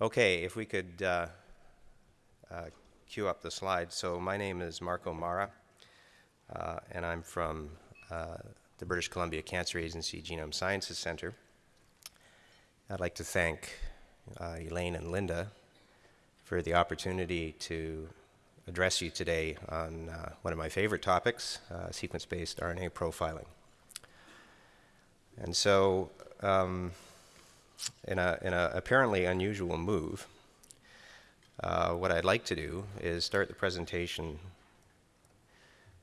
Okay, if we could uh, uh, cue up the slide. So my name is Marco Marra, uh, and I'm from uh, the British Columbia Cancer Agency Genome Sciences Center. I'd like to thank uh, Elaine and Linda for the opportunity to address you today on uh, one of my favorite topics, sequence-based RNA profiling. And so, um, in an in a apparently unusual move, uh, what I'd like to do is start the presentation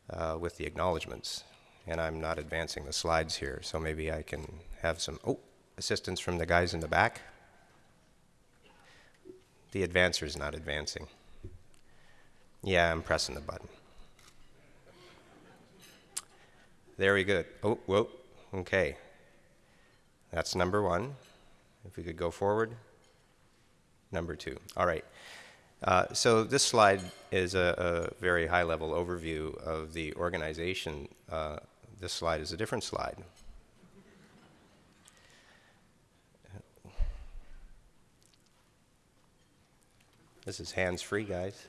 uh, with the acknowledgments. And I'm not advancing the slides here, so maybe I can have some oh, assistance from the guys in the back. The advancer is not advancing. Yeah, I'm pressing the button. There we go. Oh, whoa, okay. That's number one. If we could go forward. Number two. All right. Uh, so this slide is a, a, very high-level overview of the organization. Uh, this slide is a different slide. This is hands-free, guys.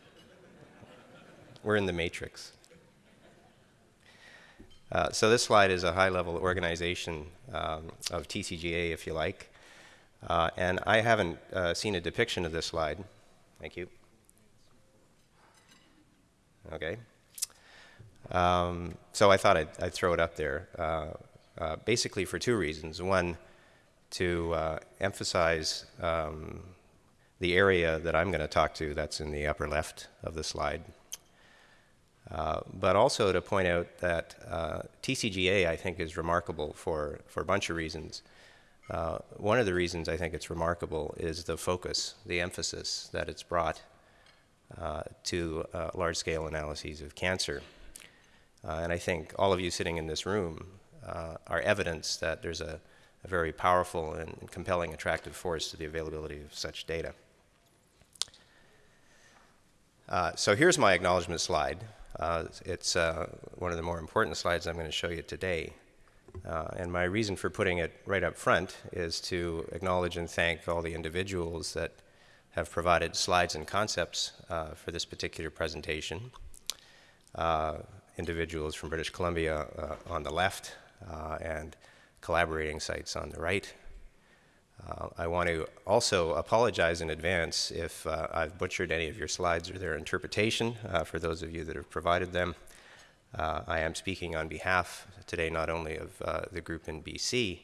We're in the matrix. Uh, so this slide is a high-level organization um, of TCGA, if you like. Uh, and I haven't uh, seen a depiction of this slide. Thank you. Okay. Um, so I thought I'd, I'd, throw it up there, uh, uh, basically for two reasons. One, to uh, emphasize um, the area that I'm going to talk to, that's in the upper left of the slide. Uh, but also to point out that uh, TCGA, I think, is remarkable for, for a bunch of reasons. Uh, one of the reasons I think it's remarkable is the focus, the emphasis that it's brought uh, to uh, large-scale analyses of cancer. Uh, and I think all of you sitting in this room uh, are evidence that there's a, a, very powerful and compelling attractive force to the availability of such data. Uh, so here's my acknowledgement slide. it's one of the more important slides I'm going to show you today. Uh, and my reason for putting it right up front is to acknowledge and thank all the individuals that have provided slides and concepts uh, for this particular presentation. Uh, individuals from British Columbia uh, on the left uh, and collaborating sites on the right. Uh, I want to also apologize in advance if I've butchered any of your slides or their interpretation for those of you that have provided them. Uh, I am speaking on behalf today not only of uh, the group in BC,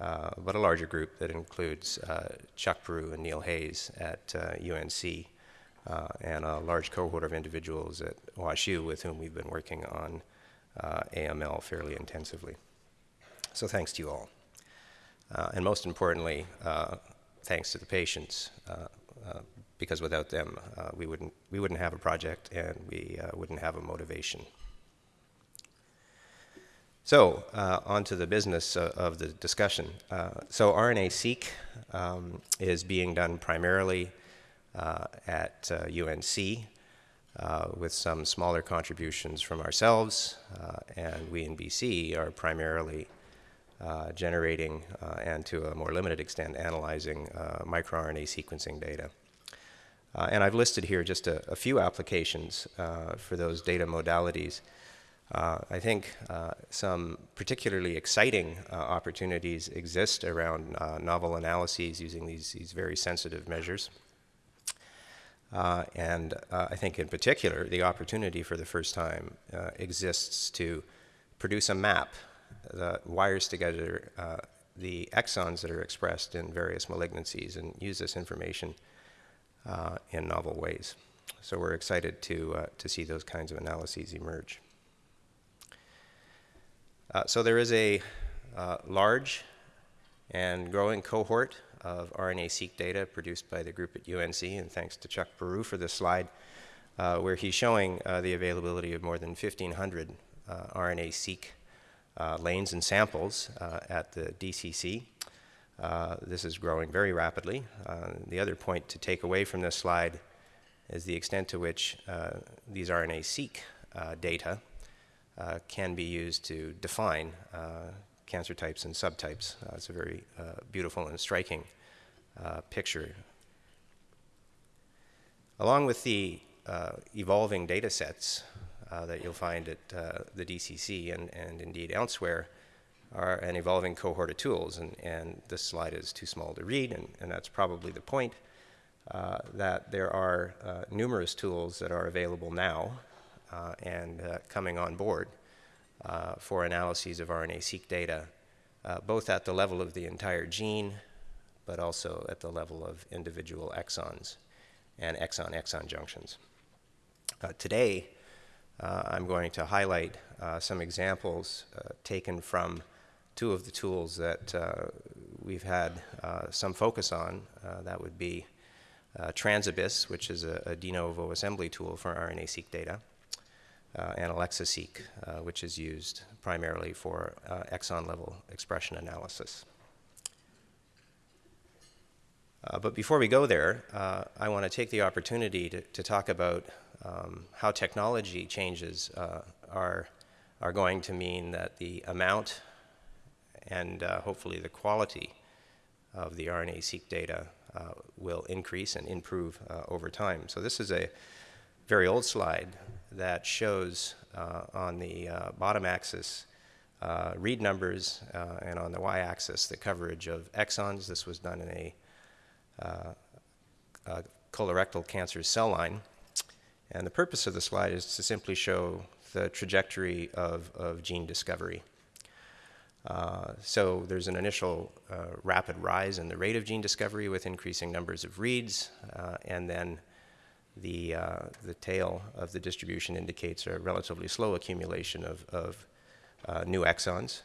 uh, but a larger group that includes uh, Chuck Perou and Neil Hayes at UNC, uh, and a large cohort of individuals at WashU with whom we've been working on uh, AML fairly intensively. So thanks to you all. and most importantly, thanks to the patients, because without them, we, wouldn't, we wouldn't have a project and we wouldn't have a motivation. So, uh, on to the business uh, of the discussion. Uh, so, RNA-seq um, is being done primarily uh, at UNC uh, with some smaller contributions from ourselves, and we in BC are primarily generating and to a more limited extent analyzing microRNA sequencing data. and I've listed here just a, a few applications for those data modalities. Uh, I think uh, some particularly exciting uh, opportunities exist around uh, novel analyses using these, these very sensitive measures. Uh, and uh, I think in particular, the opportunity for the first time exists to produce a map that wires together the exons that are expressed in various malignancies and use this information in novel ways. So we're excited to, to see those kinds of analyses emerge. Uh, so there is a uh, large and growing cohort of RNA-seq data produced by the group at UNC, and thanks to Chuck Perou for this slide, uh, where he's showing uh, the availability of more than 1,500 uh, RNA-seq uh, lanes and samples at the DCC. this is growing very rapidly. the other point to take away from this slide is the extent to which these RNA-seq data uh, can be used to define uh, cancer types and subtypes. Uh, it's a very uh, beautiful and striking picture. Along with the evolving data sets that you'll find at the DCC and, and indeed elsewhere are an evolving cohort of tools. And, and this slide is too small to read, and, and that's probably the point, uh, that there are uh, numerous tools that are available now and coming on board for analyses of RNA-seq data, both at the level of the entire gene, but also at the level of individual exons and exon-exon junctions. Uh, today, uh, I'm going to highlight uh, some examples uh, taken from two of the tools that uh, we've had uh, some focus on. that would be Trans-ABySS, which is a, a, de novo assembly tool for RNA-seq data, and AlexaSeq, which is used primarily for exon-level expression analysis. Uh, but before we go there, uh, I want to take the opportunity to, to talk about um, how technology changes uh, are, are going to mean that the amount and uh, hopefully the quality of the RNA-seq data uh, will increase and improve uh, over time. So this is a very old slide that shows on the bottom axis read numbers and on the y-axis the coverage of exons. This was done in a uh, uh, colorectal cancer cell line. And the purpose of the slide is to simply show the trajectory of, of gene discovery. Uh, so there's an initial uh, rapid rise in the rate of gene discovery with increasing numbers of reads, uh, and then the, uh, the tail of the distribution indicates a relatively slow accumulation of, of new exons,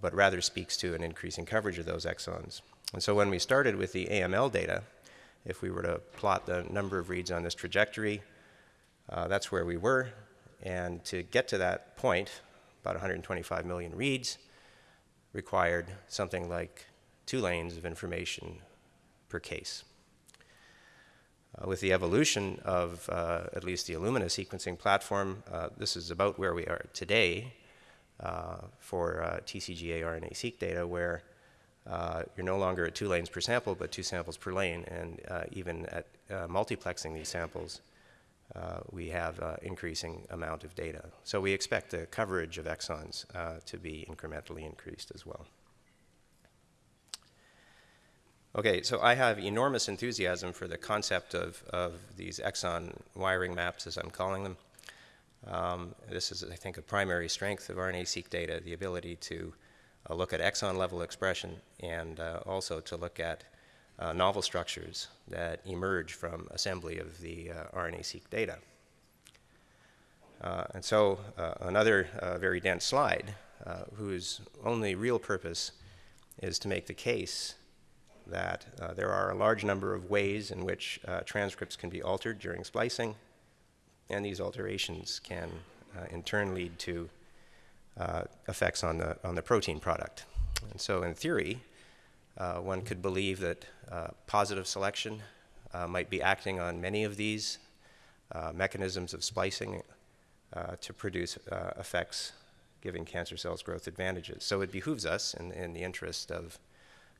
but rather speaks to an increasing coverage of those exons. And so when we started with the AML data, if we were to plot the number of reads on this trajectory, uh, that's where we were. And to get to that point, about 125 million reads, required something like two lanes of information per case. Uh, with the evolution of uh, at least the Illumina sequencing platform, uh, this is about where we are today uh, for uh, TCGA RNA-seq data, where uh, you're no longer at two lanes per sample, but two samples per lane. And even at multiplexing these samples, we have increasing amount of data. So we expect the coverage of exons to be incrementally increased as well. Okay, so I have enormous enthusiasm for the concept of, of these exon wiring maps, as I'm calling them. Um, this is, I think, a primary strength of RNA-seq data, the ability to uh, look at exon level expression and uh, also to look at uh, novel structures that emerge from assembly of the RNA-seq data. and so another very dense slide whose only real purpose is to make the case that uh, there are a large number of ways in which uh, transcripts can be altered during splicing, and these alterations can uh, in turn lead to uh, effects on the, on the protein product. And so in theory, uh, one could believe that positive selection might be acting on many of these mechanisms of splicing to produce effects giving cancer cells growth advantages. So it behooves us, in, in the interest of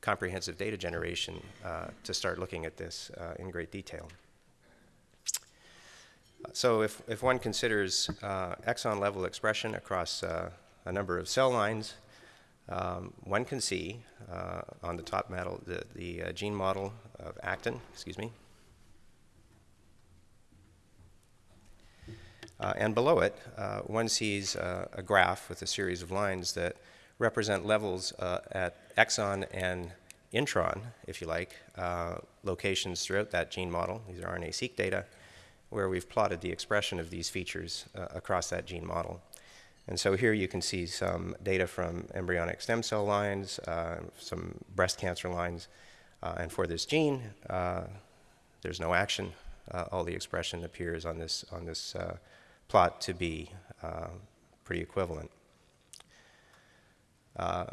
comprehensive data generation, to start looking at this in great detail. So if, if one considers exon level expression across a number of cell lines. Um, one can see uh, on the top model the, the uh, gene model of actin, excuse me. Uh, and below it, uh, one sees uh, a graph with a series of lines that represent levels uh, at exon and intron, if you like, locations throughout that gene model. These are RNA-seq data, where we've plotted the expression of these features across that gene model. And so here you can see some data from embryonic stem cell lines, uh, some breast cancer lines. Uh, and for this gene, uh, there's no action. Uh, all the expression appears on this, on this uh, plot to be uh, pretty equivalent. Uh,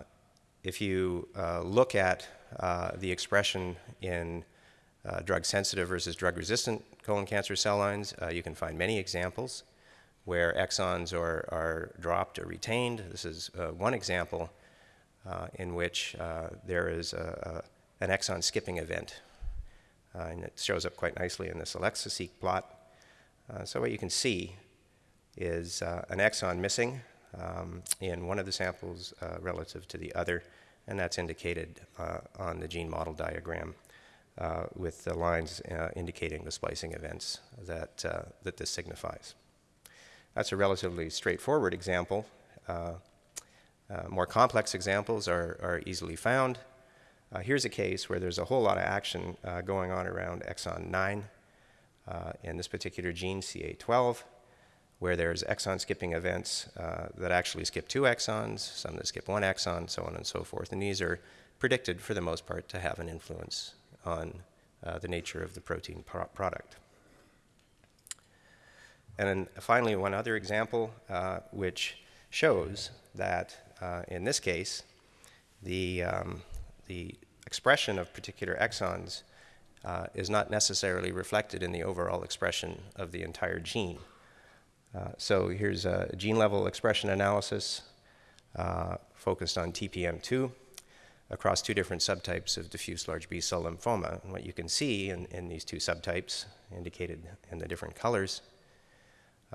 if you uh, look at uh, the expression in drug-sensitive versus drug-resistant colon cancer cell lines, you can find many examples where exons are, are dropped or retained. This is uh, one example uh, in which uh, there is a, a, an exon skipping event and it shows up quite nicely in this AlexaSeq plot. so what you can see is an exon missing um, in one of the samples relative to the other, and that's indicated on the gene model diagram. Uh, with the lines uh, indicating the splicing events that, uh, that this signifies. That's a relatively straightforward example. more complex examples are, are easily found. here's a case where there's a whole lot of action going on around exon 9 in this particular gene, CA12 where there's exon skipping events uh, that actually skip two exons, some that skip one exon, so on and so forth. And these are predicted, for the most part, to have an influence on uh, the nature of the protein pro product. And then finally, one other example uh, which shows that uh, in this case, the, um, the expression of particular exons uh, is not necessarily reflected in the overall expression of the entire gene. Uh, so here's a gene level expression analysis uh, focused on TPM2 across two different subtypes of diffuse large B-cell lymphoma. And what you can see in, in, these two subtypes, indicated in the different colors,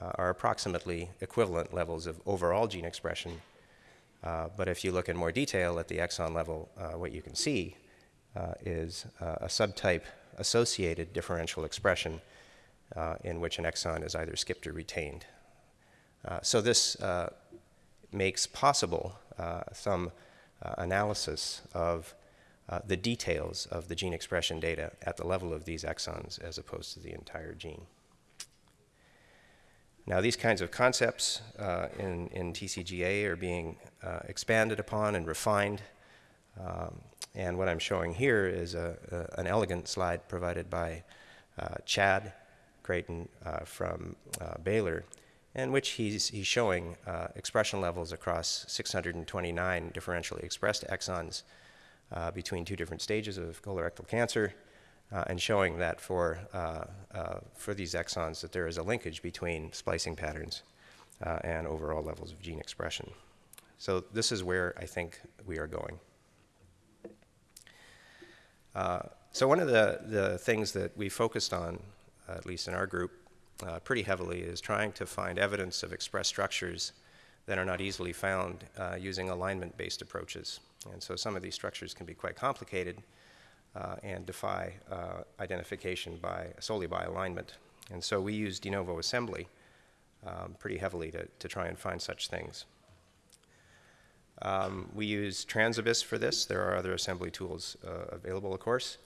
uh, are approximately equivalent levels of overall gene expression. Uh, but if you look in more detail at the exon level, uh, what you can see is a subtype associated differential expression uh, in which an exon is either skipped or retained. so this makes possible some uh, analysis of uh, the details of the gene expression data at the level of these exons as opposed to the entire gene. Now, these kinds of concepts uh, in, in TCGA are being uh, expanded upon and refined. Um, and what I'm showing here is a, a, an elegant slide provided by uh, Chad Creighton uh, from Baylor in which he's, he's showing uh, expression levels across 629 differentially expressed exons uh, between two different stages of colorectal cancer, uh, and showing that for, uh, uh, for these exons that there is a linkage between splicing patterns uh, and overall levels of gene expression. So this is where I think we are going. so one of the, the things that we focused on, at least in our group, uh, pretty heavily is trying to find evidence of express structures that are not easily found uh, using alignment-based approaches. And so some of these structures can be quite complicated uh, and defy uh, identification by solely by alignment. And so we use de novo assembly um, pretty heavily to, to try and find such things. Um, we use Trans-ABySS for this. There are other assembly tools uh, available, of course.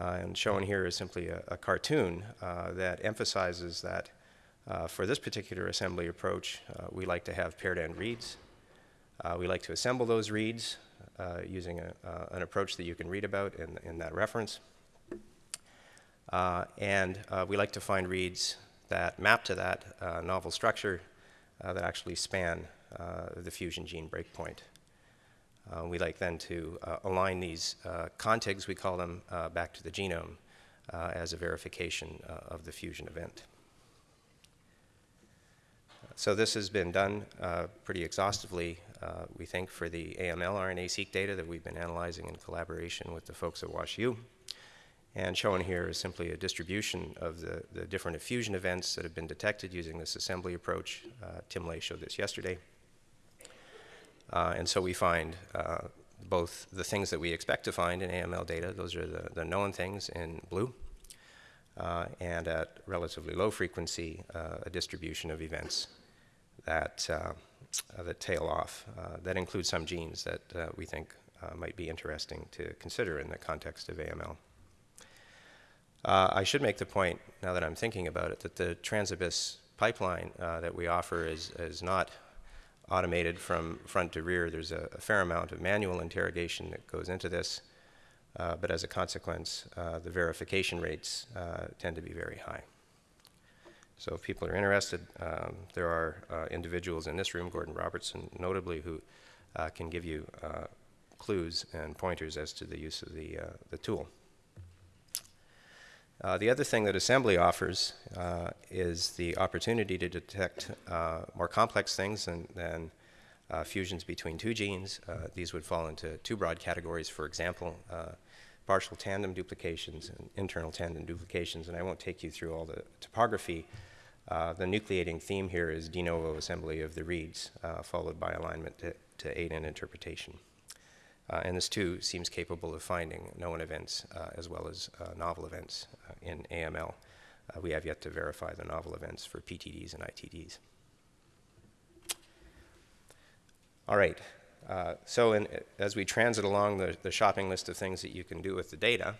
Uh, and shown here is simply a, a cartoon uh, that emphasizes that uh, for this particular assembly approach, uh, we like to have paired end reads. Uh, we like to assemble those reads uh, using a, an approach that you can read about in, in that reference. and we like to find reads that map to that novel structure that actually span the fusion gene breakpoint. Uh, we like then to uh, align these uh, contigs, we call them, uh, back to the genome uh, as a verification uh, of the fusion event. So this has been done pretty exhaustively, we think, for the AML RNA-seq data that we've been analyzing in collaboration with the folks at WashU. And shown here is simply a distribution of the, the different fusion events that have been detected using this assembly approach. Tim Ley showed this yesterday. Uh, and so we find uh, both the things that we expect to find in AML data, those are the, the known things in blue, uh, and at relatively low frequency, uh, a distribution of events that, uh, that tail off, uh, that include some genes that we think might be interesting to consider in the context of AML. I should make the point, now that I'm thinking about it, that the Trans-ABySS pipeline that we offer is, is not automated from front to rear. There's a, a fair amount of manual interrogation that goes into this, uh, but as a consequence, uh, the verification rates uh, tend to be very high. So if people are interested, um, there are uh, individuals in this room, Gordon Robertson notably, who uh, can give you clues and pointers as to the use of the, the tool. Uh, the other thing that assembly offers uh, is the opportunity to detect uh, more complex things than, than uh, fusions between two genes. Uh, these would fall into two broad categories. For example, partial tandem duplications and internal tandem duplications, and I won't take you through all the topography. Uh, the nucleating theme here is de novo assembly of the reads, uh, followed by alignment to, to aid in interpretation. Uh, and this too seems capable of finding known events uh, as well as uh, novel events in AML. we have yet to verify the novel events for PTDs and ITDs. All right, uh, so in, as we transit along the, the, shopping list of things that you can do with the data,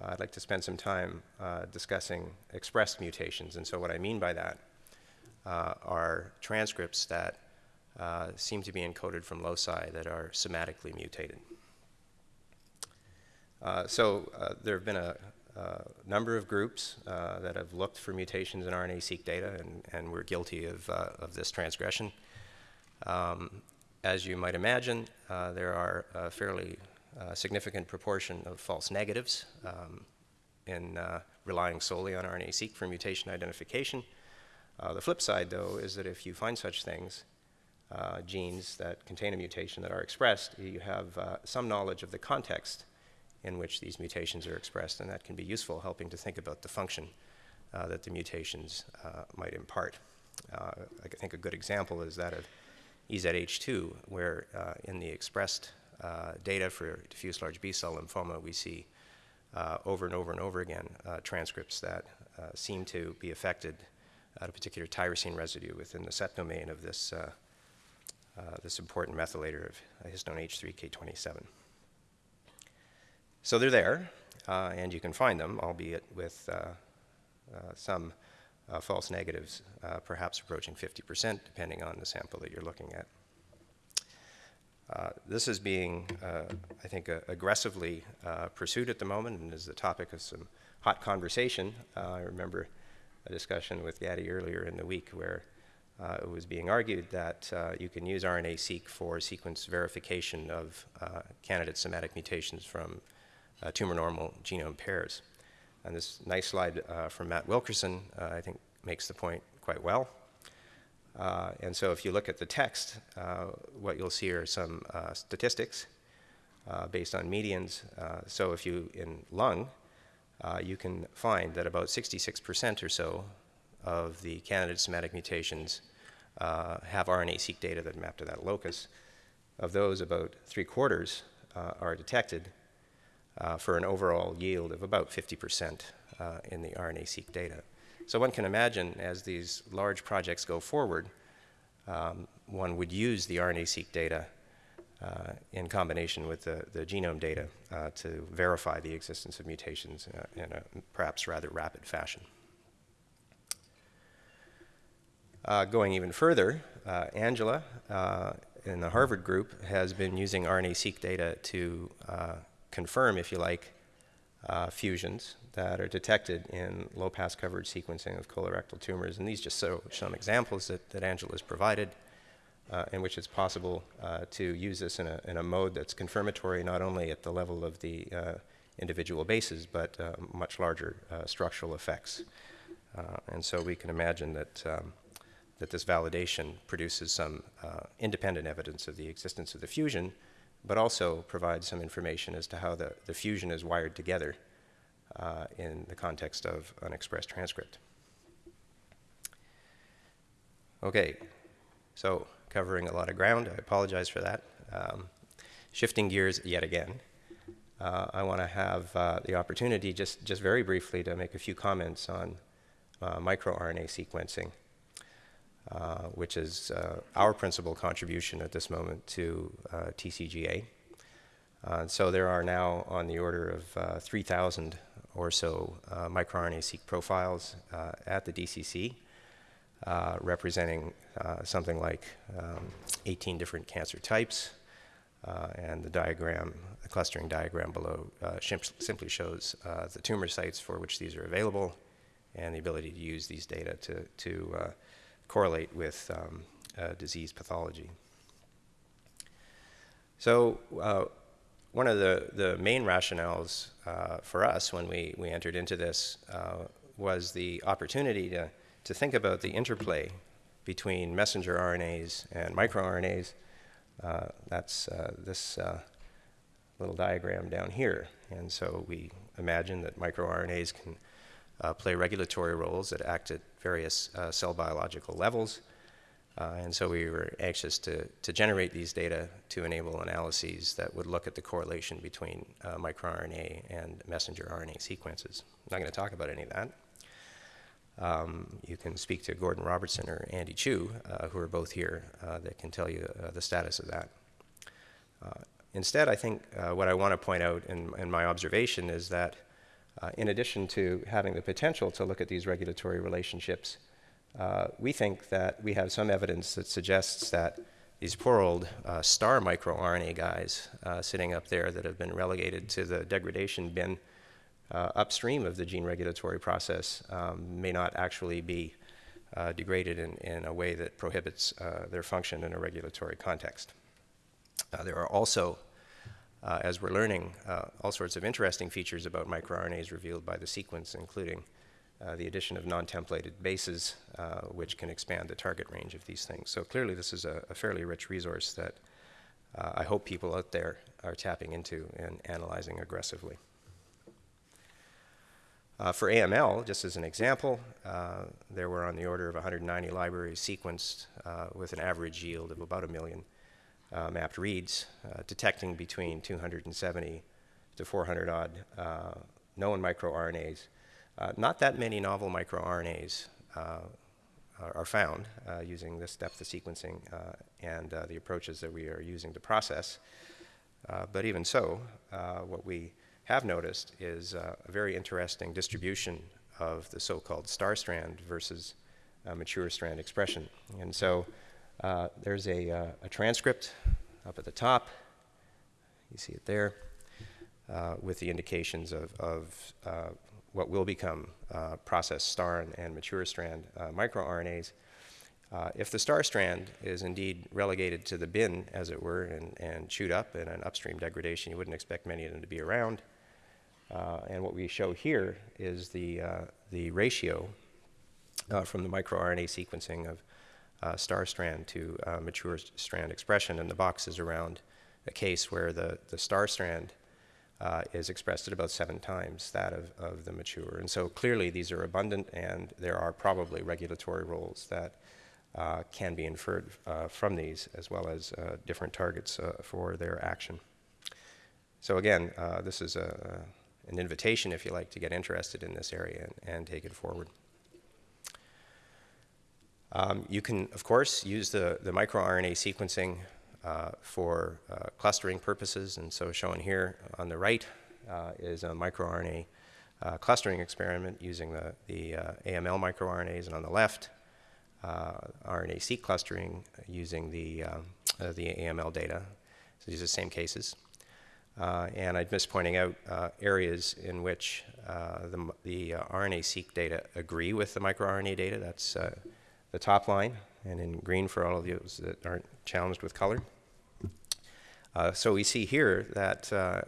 uh, I'd like to spend some time uh, discussing expressed mutations. And so what I mean by that are transcripts that uh, seem to be encoded from loci that are somatically mutated. so there have been a, a number of groups that have looked for mutations in RNA-seq data, and, and we're guilty of, of this transgression. Um, as you might imagine, uh, there are a fairly uh, significant proportion of false negatives um, in uh, relying solely on RNA-seq for mutation identification. Uh, the flip side, though, is that if you find such things, uh, genes that contain a mutation that are expressed, you have uh, some knowledge of the context in which these mutations are expressed, and that can be useful helping to think about the function that the mutations might impart. I think a good example is that of EZH2, where uh, in the expressed uh, data for diffuse large B-cell lymphoma, we see uh, over and over and over again uh, transcripts that uh, seem to be affected at a particular tyrosine residue within the set domain of this, uh, this important methylator of histone H3K27. So they're there, and you can find them, albeit with some uh, false negatives, uh, perhaps approaching 50%, depending on the sample that you're looking at. Uh, this is being, uh, I think, uh, aggressively uh, pursued at the moment and is the topic of some hot conversation. I remember a discussion with Gaddy earlier in the week where it was being argued that you can use RNA-seq for sequence verification of candidate somatic mutations from tumor normal genome pairs. And this nice slide uh, from Matt Wilkerson, uh, I think, makes the point quite well. Uh, and so if you look at the text, uh, what you'll see are some uh, statistics uh, based on medians. so if you, in lung, you can find that about 66% or so of the candidate somatic mutations have RNA-seq data that map to that locus. Of those, about three quarters are detected uh, for an overall yield of about 50% uh, in the RNA-seq data. So one can imagine as these large projects go forward, um, one would use the RNA-seq data uh, in combination with the, the genome data uh, to verify the existence of mutations in a perhaps rather rapid fashion. Uh, going even further, uh, Angela in the Harvard group has been using RNA-seq data to confirm, if you like, uh, fusions that are detected in low pass coverage sequencing of colorectal tumors. And these just show some examples that, that Angela has provided uh, in which it's possible uh, to use this in a, in a mode that's confirmatory not only at the level of the uh, individual bases, but uh, much larger uh, structural effects. and so we can imagine that, um, that this validation produces some independent evidence of the existence of the fusion, but also provides some information as to how the, the fusion is wired together uh, in the context of an express transcript. Okay, so covering a lot of ground, I apologize for that. Um, shifting gears yet again, uh, I want to have uh, the opportunity just, just very briefly to make a few comments on uh, microRNA sequencing. Uh, which is uh, our principal contribution at this moment to uh, TCGA. so there are now on the order of 3,000 or so microRNA-seq profiles at the DCC, representing something like um, 18 different cancer types. Uh, and the diagram, the clustering diagram below, uh, simply shows uh, the tumor sites for which these are available and the ability to use these data to, to correlate with um, uh, disease pathology. So uh, one of the, the main rationales uh, for us when we, we entered into this uh, was the opportunity to, to think about the interplay between messenger RNAs and microRNAs. Uh, that's this little diagram down here. And so we imagine that microRNAs can uh, play regulatory roles that act at various uh, cell biological levels. Uh, and so we were anxious to, to generate these data to enable analyses that would look at the correlation between uh, microRNA and messenger RNA sequences. I'm not going to talk about any of that. Um, you can speak to Gordon Robertson or Andy Chu, uh, who are both here, uh, that can tell you uh, the status of that. Instead, I think what I want to point out in, in my observation is that in addition to having the potential to look at these regulatory relationships, uh, we think that we have some evidence that suggests that these poor old uh, star microRNA guys uh, sitting up there that have been relegated to the degradation bin uh, upstream of the gene regulatory process um, may not actually be uh, degraded in, in a way that prohibits uh, their function in a regulatory context. there are also uh, as we're learning uh, all sorts of interesting features about microRNAs revealed by the sequence, including uh, the addition of non-templated bases, uh, which can expand the target range of these things. So clearly this is a, a fairly rich resource that uh, I hope people out there are tapping into and analyzing aggressively. Uh, for AML, just as an example, there were on the order of 190 libraries sequenced with an average yield of about a million mapped reads, detecting between 270 to 400 odd known microRNAs uh, not that many novel microRNAs uh, are found uh, using this depth of sequencing uh, and uh, the approaches that we are using to process. but even so, what we have noticed is a very interesting distribution of the so-called star strand versus mature strand expression. And so there's a, a transcript up at the top. You see it there. Uh, with the indications of, of uh, what will become uh, processed star and, and mature strand uh, microRNAs. Uh, if the star strand is indeed relegated to the bin, as it were, and, and chewed up in an upstream degradation, you wouldn't expect many of them to be around. Uh, and what we show here is the, uh, the ratio uh, from the microRNA sequencing of star strand to mature strand expression. And the box is around a case where the, the star strand uh, is expressed at about seven times that of, of the mature. And so clearly these are abundant and there are probably regulatory roles that uh, can be inferred uh, from these as well as uh, different targets uh, for their action. So again, uh, this is a, an invitation, if you like, to get interested in this area and, and take it forward. Um, you can, of course, use the, the microRNA sequencing uh, for uh, clustering purposes. And so shown here on the right uh, is a microRNA clustering experiment using the, the AML microRNAs, and on the left, RNA-seq clustering using the, um, the AML data. So these are the same cases. Uh, and I'd miss pointing out uh, areas in which uh, the, the RNA-seq data agree with the microRNA data. That's the top line, and in green for all of those that aren't challenged with color. Uh, so we see here that uh,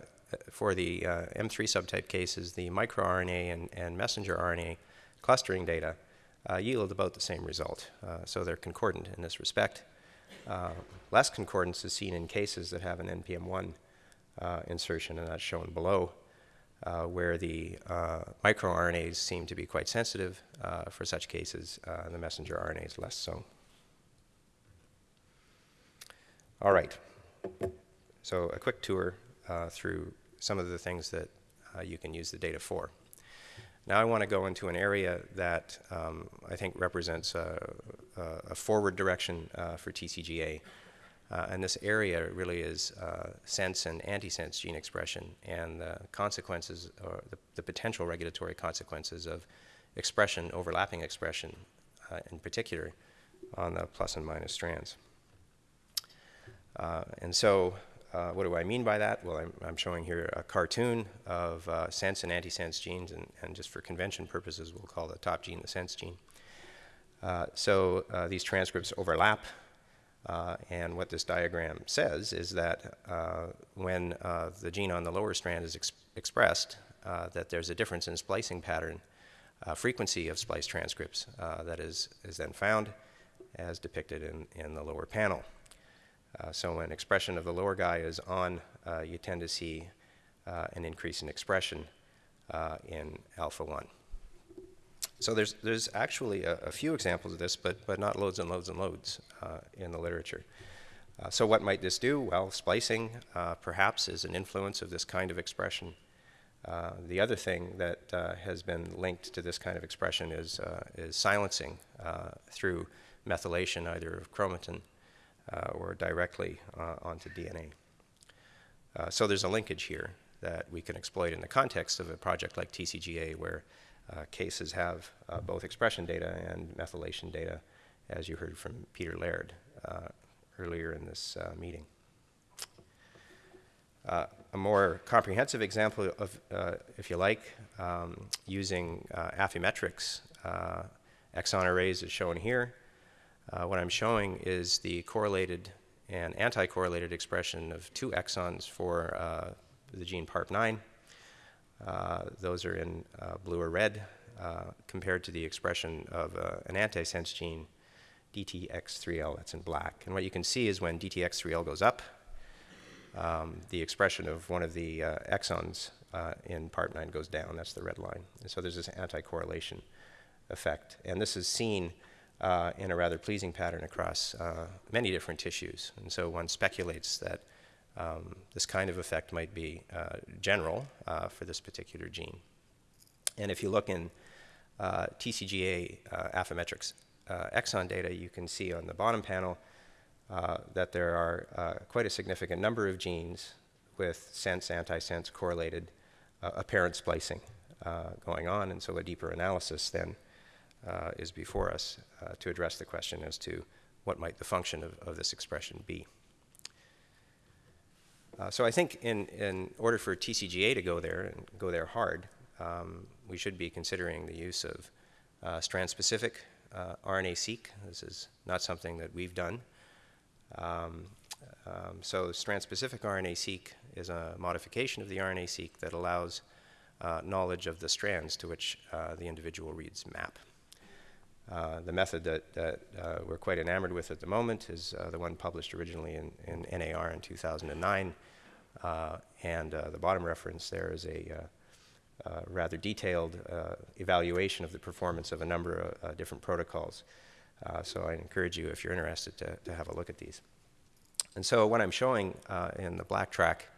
for the uh, M3 subtype cases, the microRNA and, and messenger RNA clustering data uh, yield about the same result. Uh, so they're concordant in this respect. Uh, less concordance is seen in cases that have an NPM1 insertion, and that's shown below. Uh, where the uh, microRNAs seem to be quite sensitive uh, for such cases, the messenger RNAs less so. All right. So a quick tour uh, through some of the things that uh, you can use the data for. Now I want to go into an area that um, I think represents a, a forward direction uh, for TCGA. Uh, and this area really is uh, sense and antisense gene expression and the consequences, or the, the potential regulatory consequences of expression, overlapping expression uh, in particular, on the plus and minus strands. Uh, and so uh, what do I mean by that? Well, I'm, I'm showing here a cartoon of uh, sense and antisense genes, and, and, just for convention purposes, we'll call the top gene the sense gene. So these transcripts overlap, uh, and what this diagram says is that uh, when the gene on the lower strand is ex expressed, that there's a difference in splicing pattern, frequency of splice transcripts that is, is then found as depicted in, in the lower panel. Uh, so when expression of the lower guy is on, uh, you tend to see uh, an increase in expression uh, in alpha 1. So there's, there's actually a, a, few examples of this, but, but not loads and loads and loads uh, in the literature. Uh, so what might this do? Well, splicing uh, perhaps is an influence of this kind of expression. Uh, the other thing that uh, has been linked to this kind of expression is, uh, is silencing through methylation either of chromatin or directly onto DNA. so there's a linkage here that we can exploit in the context of a project like TCGA where uh, cases have uh, both expression data and methylation data, as you heard from Peter Laird uh, earlier in this uh, meeting. Uh, a more comprehensive example of, uh, if you like, um, using Affymetrix exon arrays is shown here. what I'm showing is the correlated and anti-correlated expression of two exons for the gene PARP9 uh, those are in uh, blue or red uh, compared to the expression of an antisense gene, DTX3L, that's in black. And what you can see is when DTX3L goes up, um, the expression of one of the uh, exons uh, in PARP9 goes down. That's the red line. And so there's this anti-correlation effect. And this is seen uh, in a rather pleasing pattern across many different tissues. And so one speculates that um, this kind of effect might be uh, general uh, for this particular gene. And if you look in uh, TCGA uh, Affymetrix uh, exon data, you can see on the bottom panel uh, that there are quite a significant number of genes with sense, antisense correlated apparent splicing going on. And so a deeper analysis then is before us to address the question as to what might the function of, of this expression be. Uh, so I think in, in order for TCGA to go there and go there hard, um, we should be considering the use of uh, strand-specific uh, RNA-seq. This is not something that we've done. Um, um, so strand-specific RNA-seq is a modification of the RNA-seq that allows uh, knowledge of the strands to which uh, the individual reads map. Uh, the method that, that uh, we're quite enamored with at the moment is uh, the one published originally in, in NAR in 2009. Uh, and uh, the bottom reference there is a uh, rather detailed evaluation of the performance of a number of different protocols. so I encourage you, if you're interested, to, to have a look at these. And so what I'm showing in the black track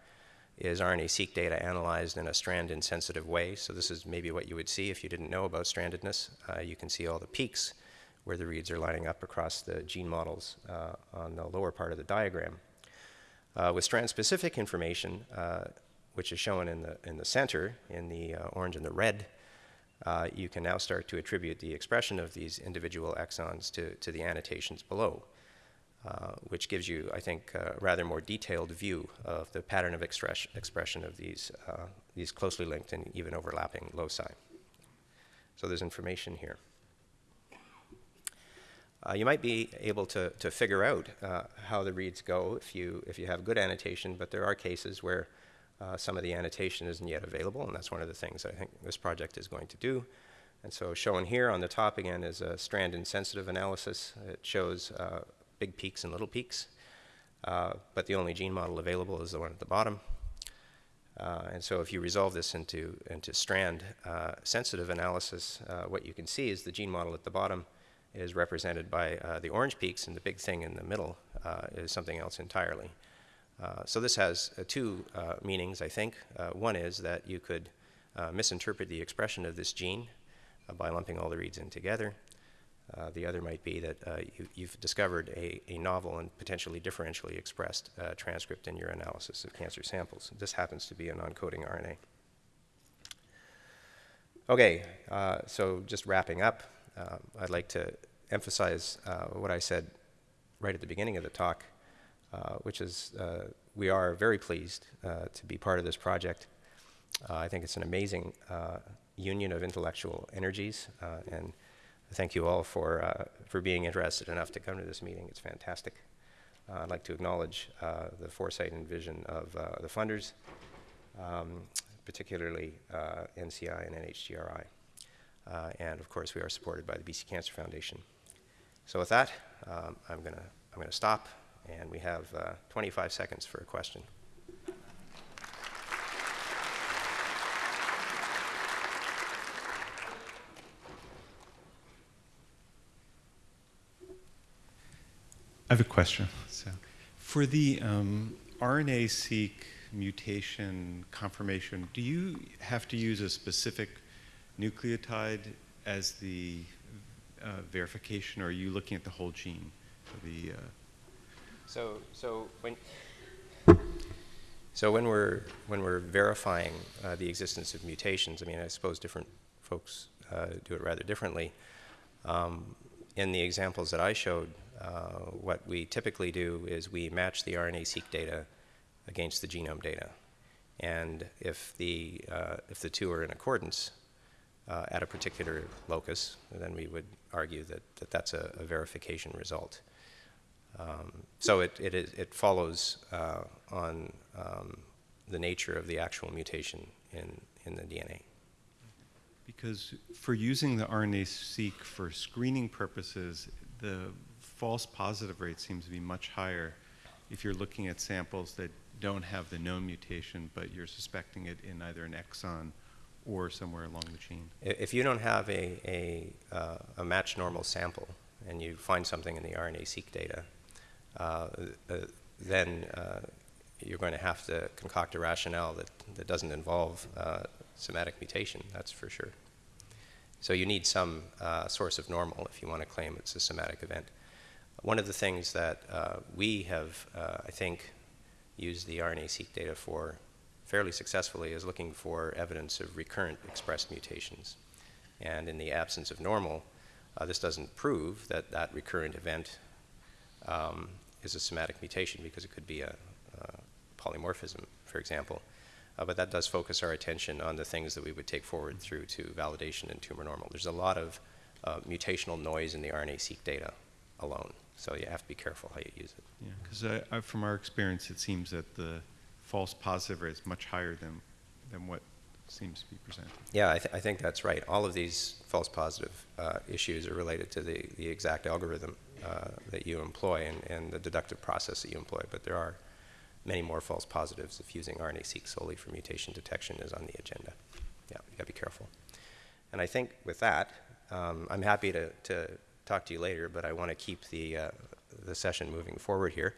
is RNA-seq data analyzed in a strand-insensitive way. So this is maybe what you would see if you didn't know about strandedness. Uh, you can see all the peaks where the reads are lining up across the gene models uh, on the lower part of the diagram. Uh, with strand-specific information, uh, which is shown in the, in the center, in the uh, orange and the red, uh, you can now start to attribute the expression of these individual exons to, to the annotations below. Uh, which gives you, I think, a rather more detailed view of the pattern of express expression of these, uh, these closely linked and even overlapping loci. So there's information here. Uh, you might be able to, to figure out uh, how the reads go if you, if you have good annotation, but there are cases where uh, some of the annotation isn't yet available, and that's one of the things I think this project is going to do. And so shown here on the top again is a strand insensitive analysis. It shows uh, big peaks and little peaks. Uh, but the only gene model available is the one at the bottom. Uh, and so if you resolve this into, into strand uh, sensitive analysis, uh, what you can see is the gene model at the bottom is represented by uh, the orange peaks, and the big thing in the middle uh, is something else entirely. so this has two meanings, I think. one is that you could misinterpret the expression of this gene by lumping all the reads in together. Uh, the other might be that uh, you, have discovered a, a, novel and potentially differentially expressed uh, transcript in your analysis of cancer samples. This happens to be a non-coding RNA. Okay, uh, so just wrapping up, uh, I'd like to emphasize what I said right at the beginning of the talk, which is we are very pleased to be part of this project. I think it's an amazing union of intellectual energies and thank you all for, uh, for being interested enough to come to this meeting. It's fantastic. Uh, I'd like to acknowledge uh, the foresight and vision of uh, the funders, um, particularly uh, NCI and NHGRI. Uh, and of course, we are supported by the BC Cancer Foundation. So with that, um, I'm going to I'm gonna stop, and we have 25 seconds for a question. I have a question. So, for the um, RNA-seq mutation confirmation, do you have to use a specific nucleotide as the uh, verification, or are you looking at the whole gene for the? Uh, So, so when, so when we're, when we're verifying uh, the existence of mutations, I mean, I suppose different folks uh, do it rather differently. Um, in the examples that I showed, uh, what we typically do is we match the RNA-seq data against the genome data. And if the, uh, if the two are in accordance uh, at a particular locus, then we would argue that, that that's a, a verification result. Um, so it, it, is, it follows uh, on um, the nature of the actual mutation in, in the DNA. because for using the RNA-seq for screening purposes, the false positive rate seems to be much higher if you're looking at samples that don't have the known mutation, but you're suspecting it in either an exon or somewhere along the gene. If you don't have a, a, uh, a matched normal sample and you find something in the RNA-seq data, uh, uh, then uh, you're going to have to concoct a rationale that, that doesn't involve uh, somatic mutation, that's for sure. So you need some uh, source of normal if you want to claim it's a somatic event. One of the things that uh, we have, uh, I think, used the RNA-seq data for fairly successfully is looking for evidence of recurrent expressed mutations. And in the absence of normal, uh, this doesn't prove that that recurrent event um, is a somatic mutation because it could be a, uh polymorphism, for example. Uh, but that does focus our attention on the things that we would take forward through to validation in tumor normal. There's a lot of uh, mutational noise in the RNA-seq data alone, so you have to be careful how you use it. Yeah, because from our experience, it seems that the false positive rate is much higher than, than what seems to be presented. Yeah, I, th- I think that's right. All of these false positive uh, issues are related to the, the exact algorithm uh, that you employ and, and the deductive process that you employ, but there are many more false positives if using RNA-seq solely for mutation detection is on the agenda. Yeah, you gotta be careful. And I think with that, um, I'm happy to, to talk to you later, but I want to keep the, uh, the session moving forward here.